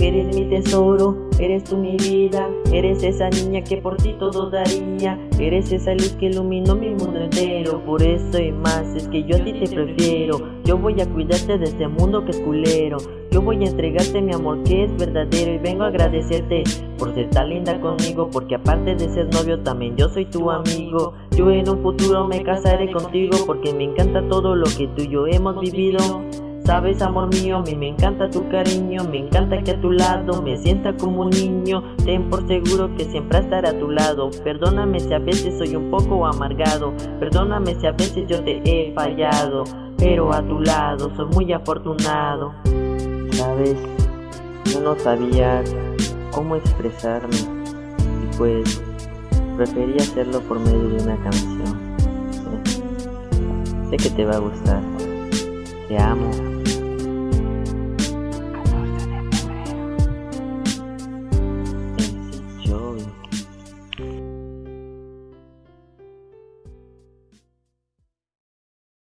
Eres mi tesoro, eres tú mi vida Eres esa niña que por ti todo daría Eres esa luz que iluminó mi mundo entero Por eso y más es que yo a ti te prefiero Yo voy a cuidarte de este mundo que es culero Yo voy a entregarte mi amor que es verdadero Y vengo a agradecerte por ser tan linda conmigo Porque aparte de ser novio también yo soy tu amigo Yo en un futuro me casaré contigo Porque me encanta todo lo que tú y yo hemos vivido Sabes amor mío, a mí me encanta tu cariño Me encanta que a tu lado me sienta como un niño. Ten por seguro que siempre estaré a tu lado. Perdóname si a veces soy un poco amargado. Perdóname si a veces yo te he fallado Pero a tu lado soy muy afortunado. Sabes, yo no sabía cómo expresarme Y pues preferí hacerlo por medio de una canción. Sé que te va a gustar. Te amo